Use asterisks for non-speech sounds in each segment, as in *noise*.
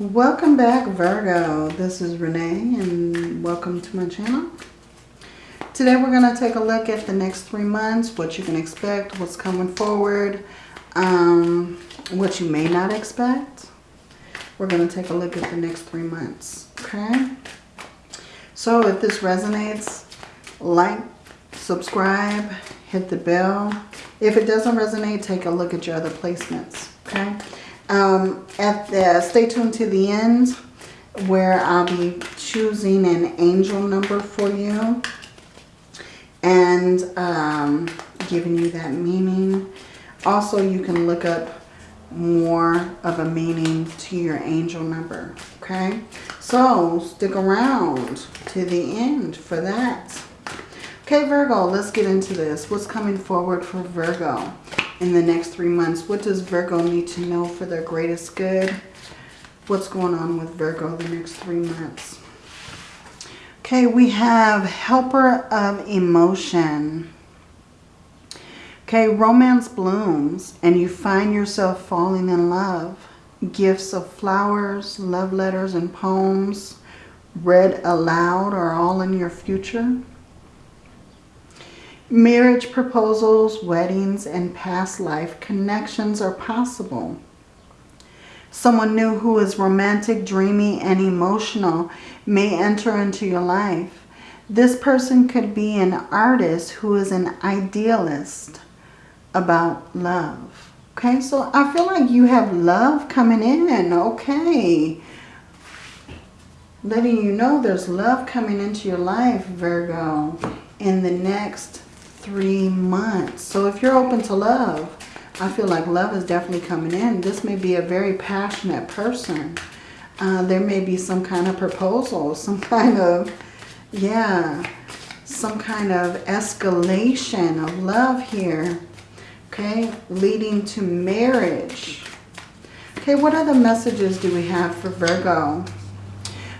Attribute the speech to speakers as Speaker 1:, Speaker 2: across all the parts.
Speaker 1: Welcome back Virgo. This is Renee and welcome to my channel. Today we're going to take a look at the next three months, what you can expect, what's coming forward, um, what you may not expect. We're going to take a look at the next three months, okay? So if this resonates, like, subscribe, hit the bell. If it doesn't resonate, take a look at your other placements, okay? Um, at the, stay tuned to the end where I'll be choosing an angel number for you and um, giving you that meaning. Also, you can look up more of a meaning to your angel number, okay? So, stick around to the end for that. Okay, Virgo, let's get into this. What's coming forward for Virgo? In the next three months. What does Virgo need to know for their greatest good? What's going on with Virgo the next three months? Okay, we have helper of emotion. Okay, romance blooms and you find yourself falling in love. Gifts of flowers, love letters, and poems read aloud are all in your future. Marriage proposals, weddings, and past life connections are possible. Someone new who is romantic, dreamy, and emotional may enter into your life. This person could be an artist who is an idealist about love. Okay, so I feel like you have love coming in. Okay. Letting you know there's love coming into your life, Virgo, in the next three months. So if you're open to love, I feel like love is definitely coming in. This may be a very passionate person. Uh, there may be some kind of proposal, *laughs* some kind of, yeah, some kind of escalation of love here. Okay, leading to marriage. Okay, what other messages do we have for Virgo?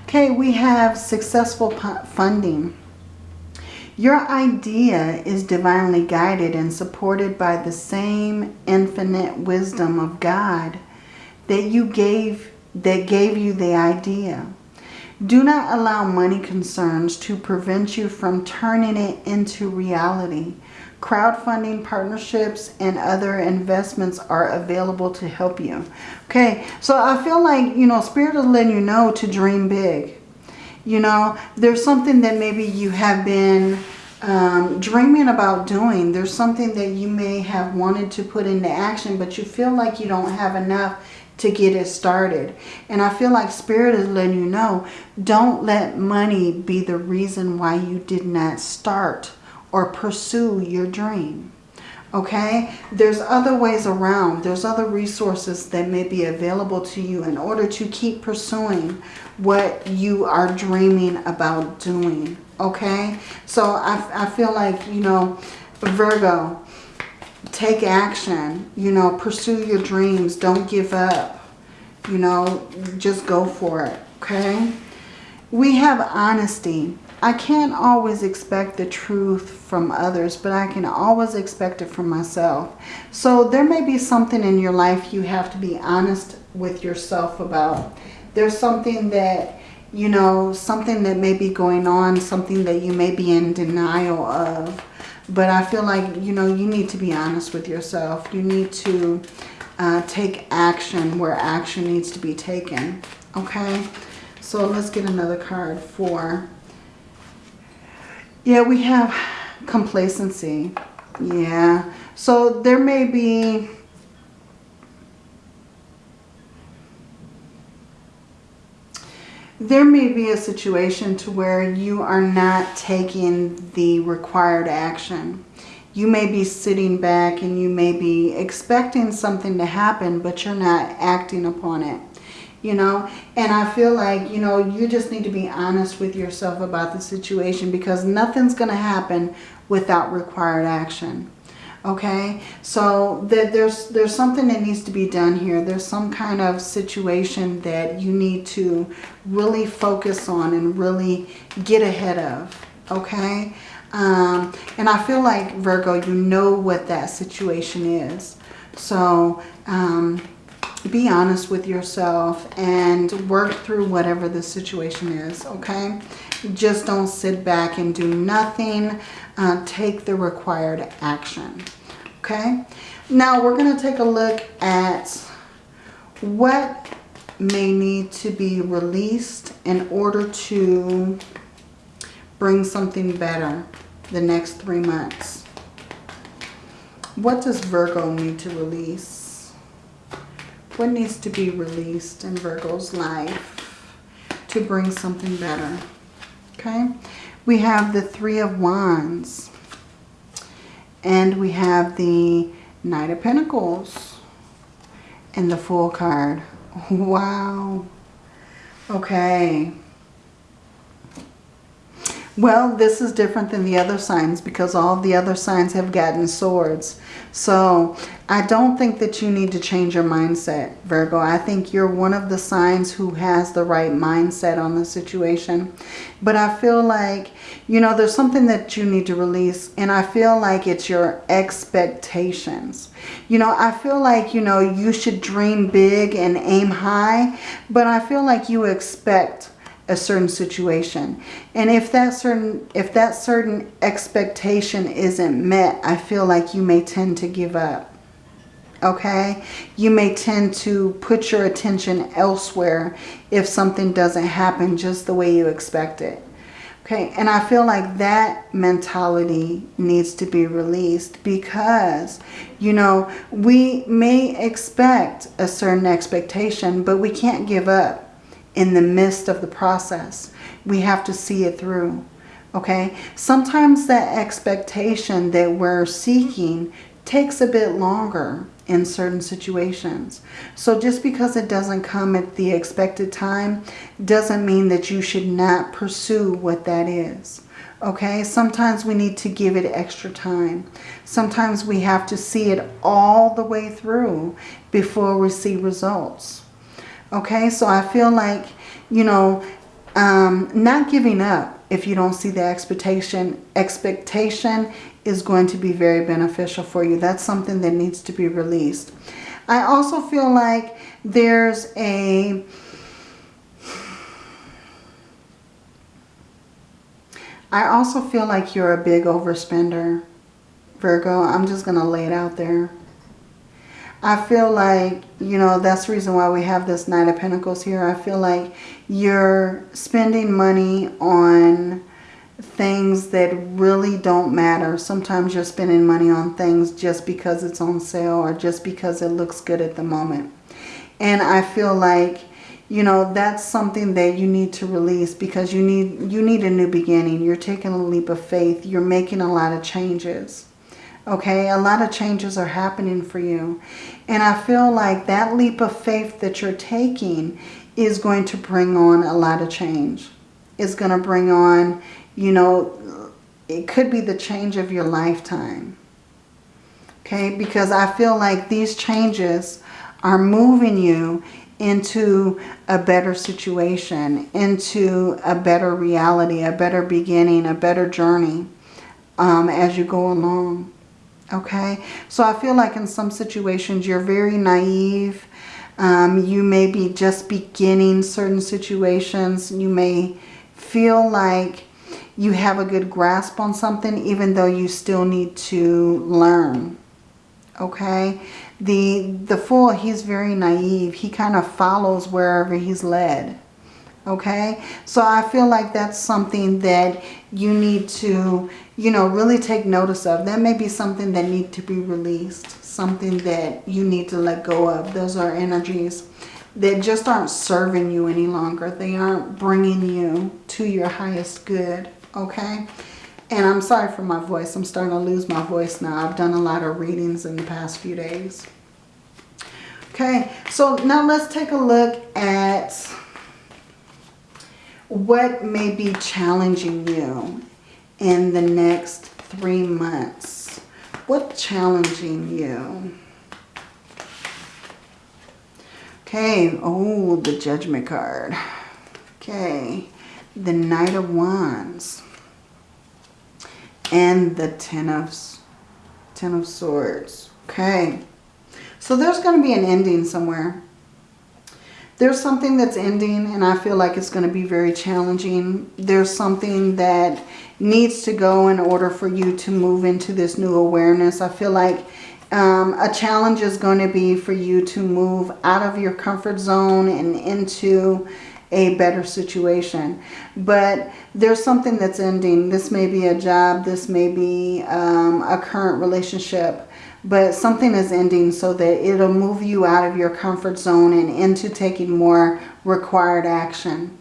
Speaker 1: Okay, we have successful funding. Your idea is divinely guided and supported by the same infinite wisdom of God that you gave that gave you the idea. Do not allow money concerns to prevent you from turning it into reality. Crowdfunding partnerships and other investments are available to help you. Okay, so I feel like, you know, Spirit is letting you know to dream big. You know, there's something that maybe you have been um, dreaming about doing. There's something that you may have wanted to put into action, but you feel like you don't have enough to get it started. And I feel like Spirit is letting you know, don't let money be the reason why you did not start or pursue your dream okay? There's other ways around. There's other resources that may be available to you in order to keep pursuing what you are dreaming about doing, okay? So I, I feel like, you know, Virgo, take action, you know, pursue your dreams. Don't give up, you know, just go for it, okay? We have honesty. I can't always expect the truth from others, but I can always expect it from myself. So there may be something in your life you have to be honest with yourself about. There's something that, you know, something that may be going on, something that you may be in denial of. But I feel like, you know, you need to be honest with yourself. You need to uh, take action where action needs to be taken. Okay? So let's get another card for yeah, we have complacency. Yeah. So there may be... There may be a situation to where you are not taking the required action. You may be sitting back and you may be expecting something to happen, but you're not acting upon it you know? And i feel like you know you just need to be honest with yourself about the situation because nothing's going to happen without required action okay? So that there's there's something that needs to be done here. There's some kind of situation that you need to really focus on and really get ahead of okay? Um, and I feel like Virgo you know what that situation is. So um, be honest with yourself and work through whatever the situation is, okay? Just don't sit back and do nothing. Uh, take the required action, okay? Now we're going to take a look at what may need to be released in order to bring something better the next three months. What does Virgo need to release? What needs to be released in Virgo's life to bring something better? Okay. We have the Three of Wands. And we have the Knight of Pentacles. And the Fool card. *laughs* Wow. Okay. Well, this is different than the other signs because all the other signs have gotten swords. So I don't think that you need to change your mindset, Virgo. I think you're one of the signs who has the right mindset on the situation. But I feel like, you know, there's something that you need to release. And I feel like it's your expectations. You know, I feel like, you know, you should dream big and aim high. But I feel like you expect a certain situation. And if that certain if that certain expectation isn't met, I feel like you may tend to give up. Okay? You may tend to put your attention elsewhere if something doesn't happen just the way you expect it. Okay, and I feel like that mentality needs to be released because, you know, we may expect a certain expectation, but we can't give up in the midst of the process. We have to see it through. Okay. Sometimes that expectation that we're seeking takes a bit longer in certain situations. So just because it doesn't come at the expected time doesn't mean that you should not pursue what that is. Okay, sometimes we need to give it extra time. Sometimes we have to see it all the way through before we see results. Okay, so I feel like, you know, um, not giving up if you don't see the expectation. Expectation is going to be very beneficial for you. That's something that needs to be released. I also feel like there's a... I also feel like you're a big overspender, Virgo. I'm just going to lay it out there. I feel like, you know, that's the reason why we have this Nine of Pentacles here. I feel like you're spending money on things that really don't matter. Sometimes you're spending money on things just because it's on sale or just because it looks good at the moment. And I feel like, you know, that's something that you need to release because you need you need a new beginning. You're taking a leap of faith. You're making a lot of changes. Okay, a lot of changes are happening for you. And I feel like that leap of faith that you're taking is going to bring on a lot of change. It's going to bring on, you know, it could be the change of your lifetime. Okay, because I feel like these changes are moving you into a better situation, into a better reality, a better beginning, a better journey um, as you go along. Okay, so I feel like in some situations you're very naive. Um, you may be just beginning certain situations. You may feel like you have a good grasp on something even though you still need to learn. Okay, the, the Fool, he's very naive. He kind of follows wherever he's led okay? So i feel like that's something that you need to you know really take notice of. That may be something that need to be released something that you need to let go of. Those are energies that just aren't serving you any longer. They aren't bringing you to your highest good okay? And i'm sorry for my voice. I'm starting to lose my voice now. I've done a lot of readings in the past few days. Okay so now let's take a look at what may be challenging you in the next three months? What challenging you? Okay, oh, the Judgment card. Okay, the Knight of Wands. And the Ten of, Ten of Swords. Okay, so there's going to be an ending somewhere there's something that's ending and I feel like it's going to be very challenging. There's something that needs to go in order for you to move into this new awareness. I feel like um, a challenge is going to be for you to move out of your comfort zone and into a better situation. But there's something that's ending. This may be a job. This may be um, a current relationship. But something is ending so that it'll move you out of your comfort zone and into taking more required action.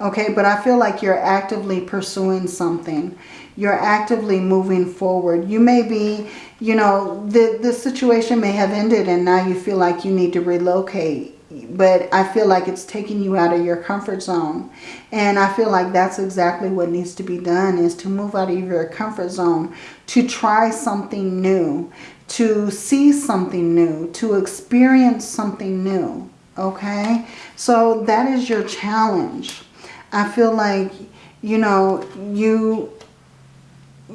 Speaker 1: Okay, but I feel like you're actively pursuing something. You're actively moving forward. You may be, you know, the, the situation may have ended and now you feel like you need to relocate but I feel like it's taking you out of your comfort zone. And I feel like that's exactly what needs to be done is to move out of your comfort zone, to try something new, to see something new, to experience something new. Okay? So that is your challenge. I feel like, you know, you,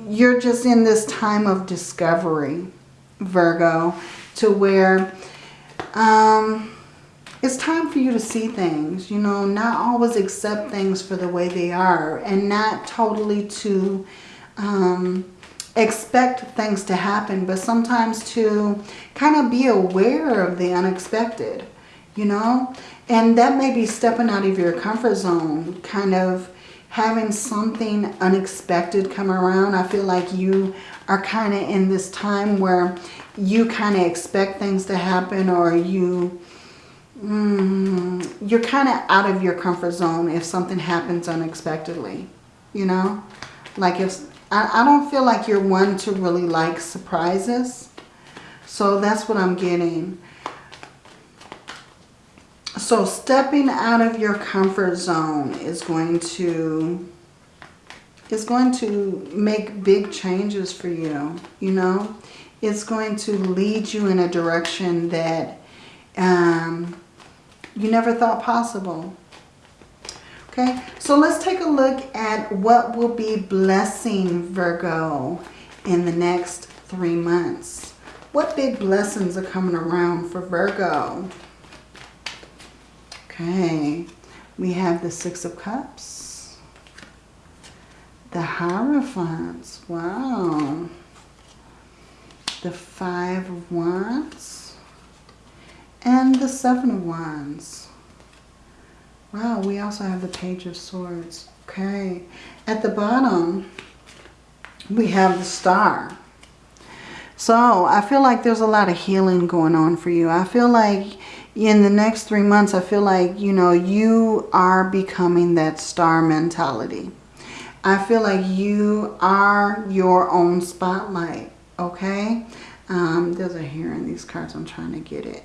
Speaker 1: you're just in this time of discovery, Virgo, to where... Um, it's time for you to see things, you know, not always accept things for the way they are and not totally to um, expect things to happen, but sometimes to kind of be aware of the unexpected, you know, and that may be stepping out of your comfort zone, kind of having something unexpected come around. I feel like you are kind of in this time where you kind of expect things to happen or you mm, you're kind of out of your comfort zone if something happens unexpectedly, you know? Like if, I, I don't feel like you're one to really like surprises. So that's what I'm getting. So stepping out of your comfort zone is going to is going to make big changes for you, you know. It's going to lead you in a direction that um, you never thought possible. Okay, so let's take a look at what will be blessing Virgo in the next three months. What big blessings are coming around for Virgo? Okay, we have the Six of Cups. The Hierophants, wow. The Five of Wands and the Seven of Wands. Wow, we also have the Page of Swords. Okay. At the bottom, we have the Star. So, I feel like there's a lot of healing going on for you. I feel like in the next three months, I feel like, you know, you are becoming that star mentality. I feel like you are your own spotlight, okay? Um, there's a hair in these cards. I'm trying to get it.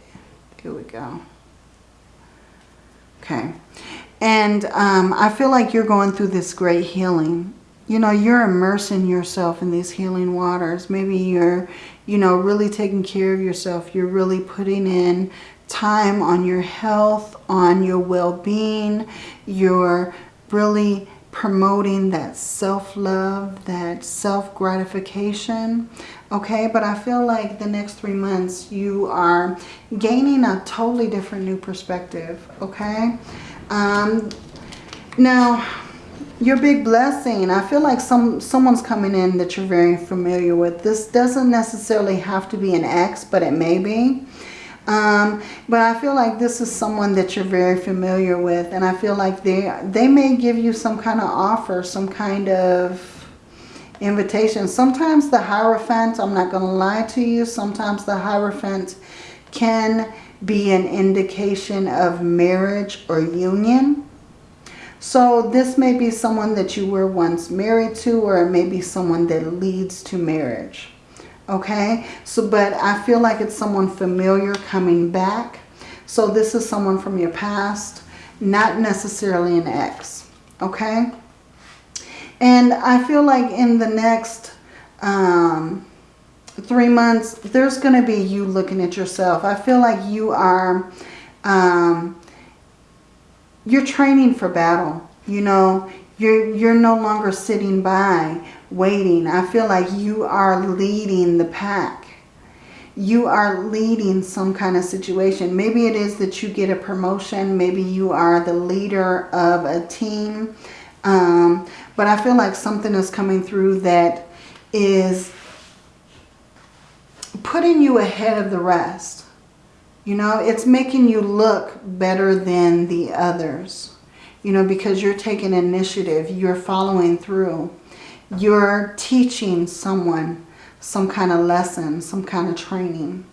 Speaker 1: Here we go. Okay. And um, I feel like you're going through this great healing. You know, you're immersing yourself in these healing waters. Maybe you're, you know, really taking care of yourself. You're really putting in time on your health, on your well-being. You're really promoting that self-love, that self-gratification. Okay, but I feel like the next three months you are gaining a totally different new perspective. Okay, um, now your big blessing, I feel like some someone's coming in that you're very familiar with. This doesn't necessarily have to be an ex, but it may be. Um, but I feel like this is someone that you're very familiar with. And I feel like they, they may give you some kind of offer, some kind of invitation. Sometimes the Hierophant, I'm not going to lie to you, sometimes the Hierophant can be an indication of marriage or union. So this may be someone that you were once married to or it may be someone that leads to marriage okay? So but I feel like it's someone familiar coming back. So this is someone from your past not necessarily an ex. Okay? And I feel like in the next um, three months there's going to be you looking at yourself. I feel like you are um, you're training for battle you know? You're you're no longer sitting by waiting. I feel like you are leading the pack. you are leading some kind of situation. Maybe it is that you get a promotion. Maybe you are the leader of a team. Um, but I feel like something is coming through that is putting you ahead of the rest. You know, it's making you look better than the others. You know, because you're taking initiative. You're following through. You're teaching someone some kind of lesson, some kind of training.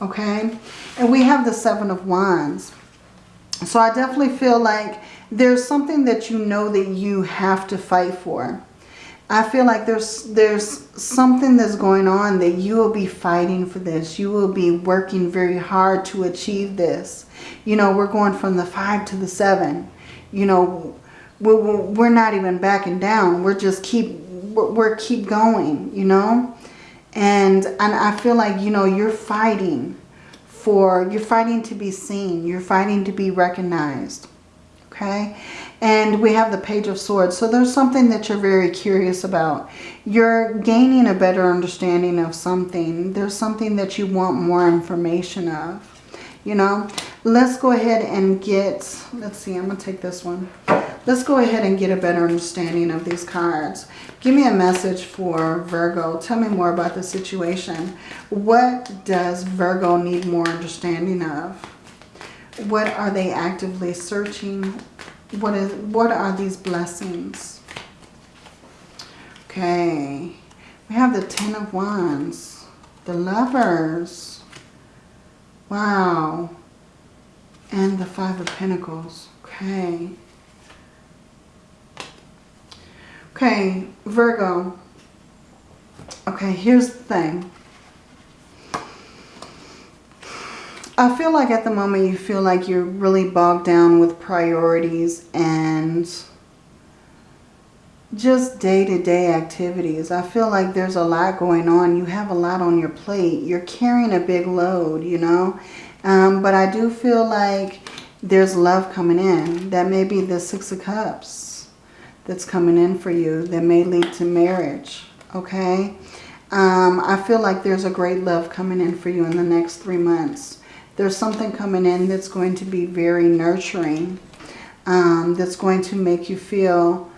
Speaker 1: Okay? And we have the Seven of Wands. So I definitely feel like there's something that you know that you have to fight for. I feel like there's there's something that's going on that you will be fighting for this. You will be working very hard to achieve this. You know, we're going from the five to the seven. You know, we're, we're not even backing down. We're just keep we're keep going. You know, and and I feel like you know you're fighting for you're fighting to be seen. You're fighting to be recognized. Okay, and we have the Page of Swords. So there's something that you're very curious about. You're gaining a better understanding of something. There's something that you want more information of. You know, let's go ahead and get, let's see, I'm going to take this one. Let's go ahead and get a better understanding of these cards. Give me a message for Virgo. Tell me more about the situation. What does Virgo need more understanding of? What are they actively searching what is what are these blessings? Okay. We have the Ten of Wands. The Lovers. Wow. And the Five of Pentacles. Okay. Okay, Virgo. Okay, here's the thing. I feel like at the moment you feel like you're really bogged down with priorities and just day-to-day -day activities. I feel like there's a lot going on. You have a lot on your plate. You're carrying a big load, you know. Um, but I do feel like there's love coming in. That may be the Six of Cups that's coming in for you. That may lead to marriage, okay? Um, I feel like there's a great love coming in for you in the next three months. There's something coming in that's going to be very nurturing. Um, that's going to make you feel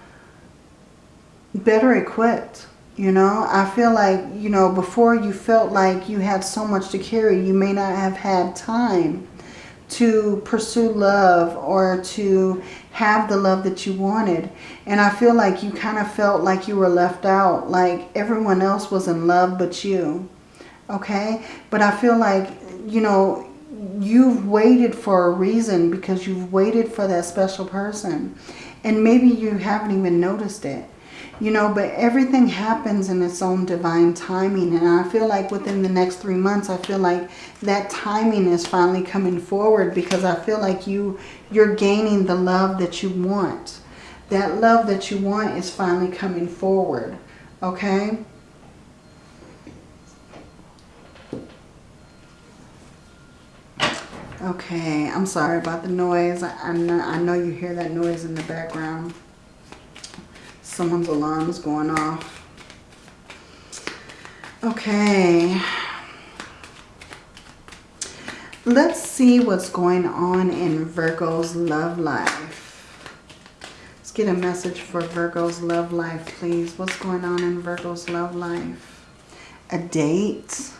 Speaker 1: better equipped. You know, I feel like, you know, before you felt like you had so much to carry, you may not have had time to pursue love or to have the love that you wanted. And I feel like you kind of felt like you were left out, like everyone else was in love but you. Okay? But I feel like, you know, you've waited for a reason because you've waited for that special person. And maybe you haven't even noticed it. You know, but everything happens in its own divine timing. And I feel like within the next three months, I feel like that timing is finally coming forward because I feel like you, you're gaining the love that you want. That love that you want is finally coming forward. Okay? Okay, I'm sorry about the noise. I, know, I know you hear that noise in the background. Someone's alarm is going off. Okay. Let's see what's going on in Virgo's love life. Let's get a message for Virgo's love life, please. What's going on in Virgo's love life? A date?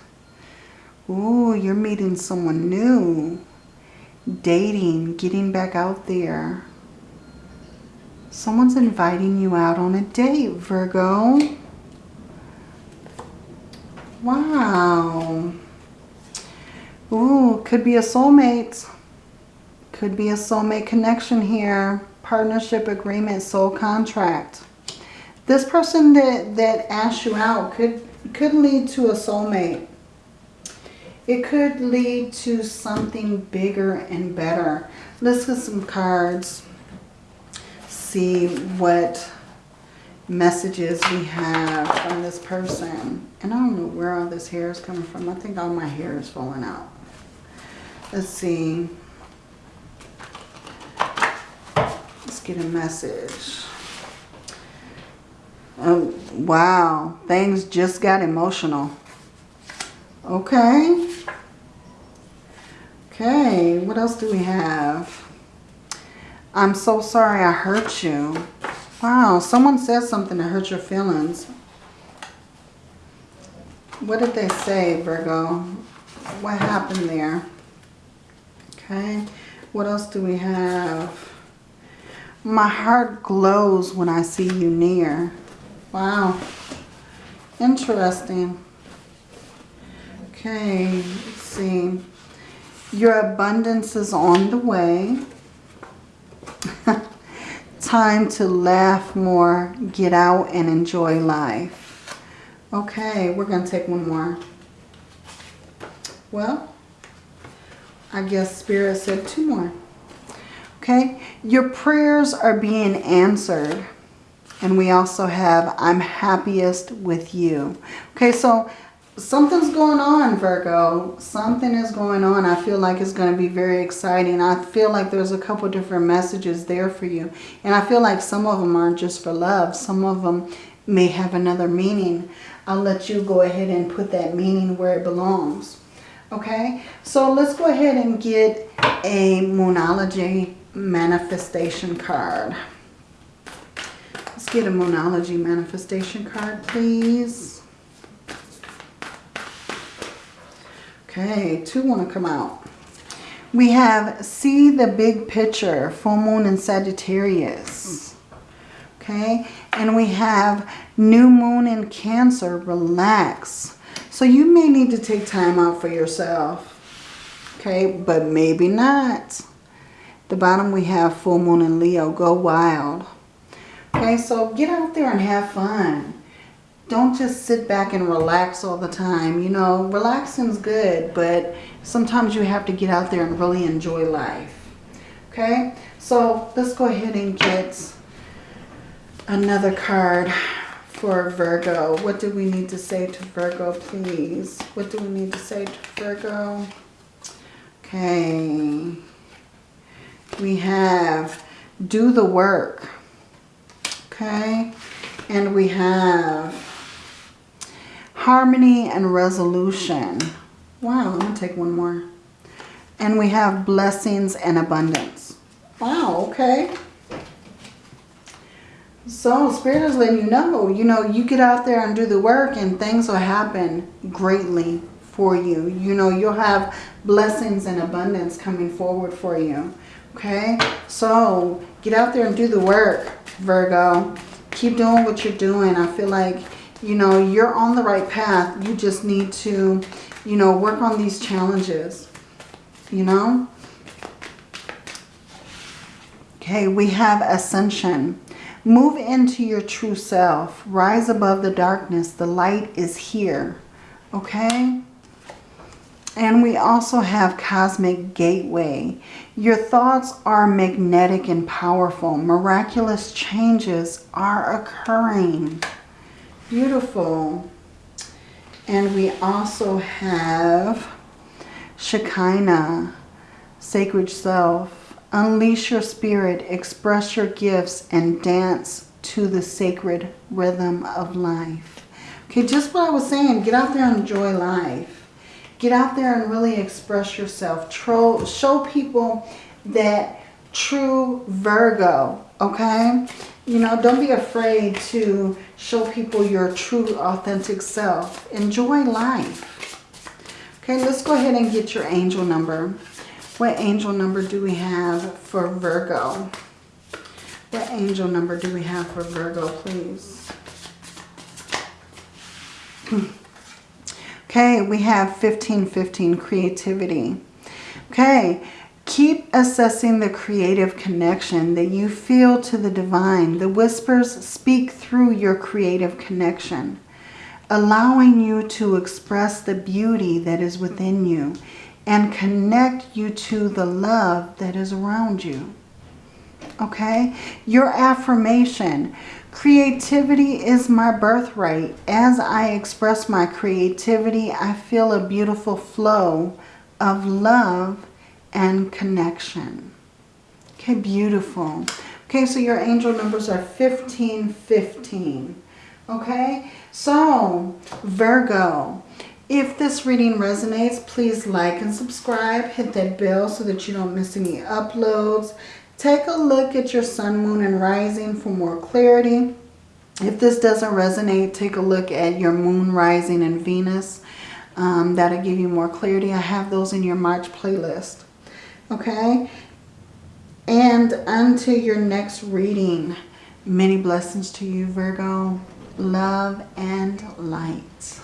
Speaker 1: Ooh, you're meeting someone new. Dating, getting back out there. Someone's inviting you out on a date, Virgo. Wow. Ooh, could be a soulmate. Could be a soulmate connection here. Partnership agreement, soul contract. This person that, that asked you out could, could lead to a soulmate. It could lead to something bigger and better. Let's get some cards. See what messages we have from this person. And I don't know where all this hair is coming from. I think all my hair is falling out. Let's see. Let's get a message. Oh, wow. Things just got emotional. Okay. Okay, what else do we have? I'm so sorry I hurt you. Wow, someone said something that hurt your feelings. What did they say, Virgo? What happened there? Okay, what else do we have? My heart glows when I see you near. Wow, interesting. Okay, let's see. Your abundance is on the way. Time to laugh more, get out and enjoy life. Okay, we're going to take one more. Well, I guess Spirit said two more. Okay, your prayers are being answered. And we also have, I'm happiest with you. Okay, so something's going on, Virgo. Something is going on. I feel like it's going to be very exciting. I feel like there's a couple different messages there for you. And I feel like some of them aren't just for love. Some of them may have another meaning. I'll let you go ahead and put that meaning where it belongs. Okay, so let's go ahead and get a Moonology manifestation card. Let's get a Moonology manifestation card, please. Okay, two want to come out. We have see the big picture, full moon in Sagittarius. Okay, and we have new moon in Cancer, relax. So you may need to take time out for yourself. Okay, but maybe not. The bottom we have full moon in Leo, go wild. Okay, so get out there and have fun don't just sit back and relax all the time. You know, relaxing's good, but sometimes you have to get out there and really enjoy life. Okay, so let's go ahead and get another card for Virgo. What do we need to say to Virgo, please? What do we need to say to Virgo? Okay. We have do the work. Okay. And we have harmony and resolution. Wow, I'm going to take one more. And we have blessings and abundance. Wow, okay. So Spirit is letting you know, you know, you get out there and do the work and things will happen greatly for you. You know, you'll have blessings and abundance coming forward for you. Okay, so get out there and do the work, Virgo. Keep doing what you're doing. I feel like you know, you're on the right path. You just need to, you know, work on these challenges, you know. Okay, we have ascension. Move into your true self. Rise above the darkness. The light is here. Okay? And we also have cosmic gateway. Your thoughts are magnetic and powerful. Miraculous changes are occurring. Beautiful. And we also have Shekinah, Sacred Self. Unleash your spirit, express your gifts, and dance to the sacred rhythm of life. Okay, just what I was saying, get out there and enjoy life. Get out there and really express yourself. show people that true Virgo, okay? You know, don't be afraid to show people your true, authentic self. Enjoy life. Okay, let's go ahead and get your angel number. What angel number do we have for Virgo? What angel number do we have for Virgo, please? Hmm. okay, we have 1515, creativity. Okay, Keep assessing the creative connection that you feel to the divine. The whispers speak through your creative connection, allowing you to express the beauty that is within you and connect you to the love that is around you. Okay? Your affirmation. Creativity is my birthright. As I express my creativity, I feel a beautiful flow of love and connection. Okay, beautiful. Okay, so your angel numbers are 15, 15. Okay, so Virgo, If this reading resonates, please like and subscribe. Hit that bell so that you don't miss any uploads. Take a look at your sun, moon, and rising for more clarity. If this doesn't resonate, take a look at your moon, rising, and Venus. Um, that'll give you more clarity. I have those in your March playlist. Okay? And until your next reading, many blessings to you, Virgo. Love and light.